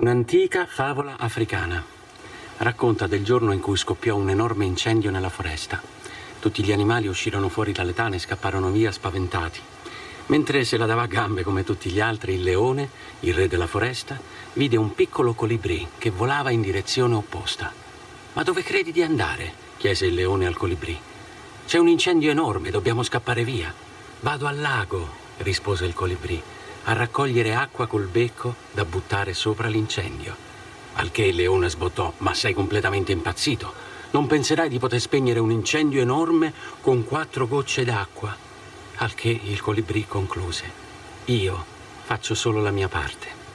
Un'antica favola africana. Racconta del giorno in cui scoppiò un enorme incendio nella foresta. Tutti gli animali uscirono fuori dalle tane e scapparono via spaventati. Mentre se la dava a gambe come tutti gli altri, il leone, il re della foresta, vide un piccolo colibrì che volava in direzione opposta. Ma dove credi di andare? chiese il leone al colibrì. C'è un incendio enorme, dobbiamo scappare via. Vado al lago, rispose il colibrì, a raccogliere acqua col becco da buttare sopra l'incendio. Al che il leone sbottò, ma sei completamente impazzito. Non penserai di poter spegnere un incendio enorme con quattro gocce d'acqua. Al che il colibrì concluse, io faccio solo la mia parte.